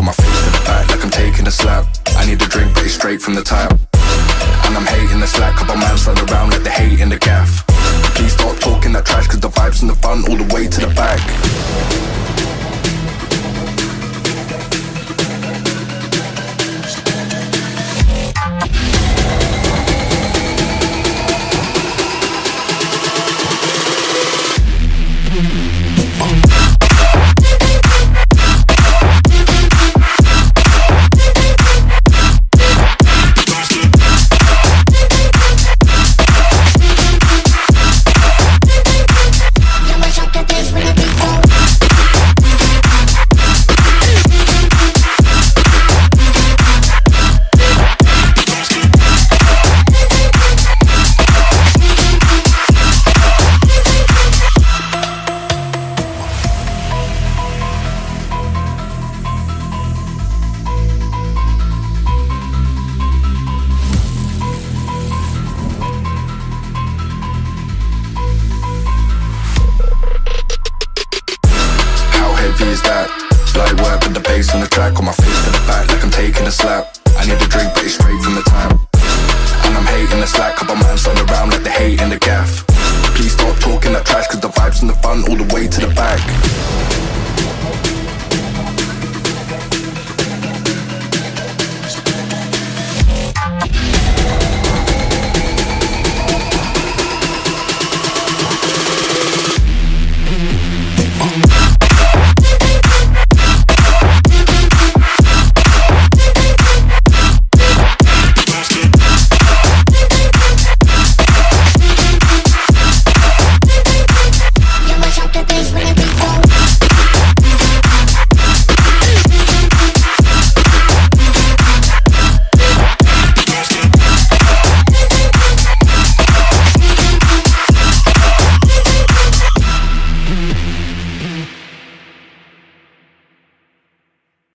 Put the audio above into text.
Put my face to the back like I'm taking a slap. I need a drink but it's straight from the tap And I'm hating the slack Couple man slide around like the hate in the gaff. Please don't talk How that? Light work with the bass on the track On my face to the back like I'm taking a slap. I need a drink but it's straight from the tap. And I'm hating the slack Couple man run around like they hate in the gaff